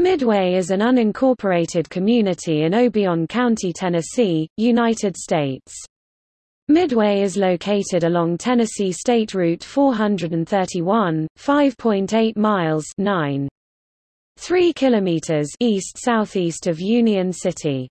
Midway is an unincorporated community in Obion County, Tennessee, United States. Midway is located along Tennessee State Route 431, 5.8 miles 9. 3 kilometers east-southeast of Union City.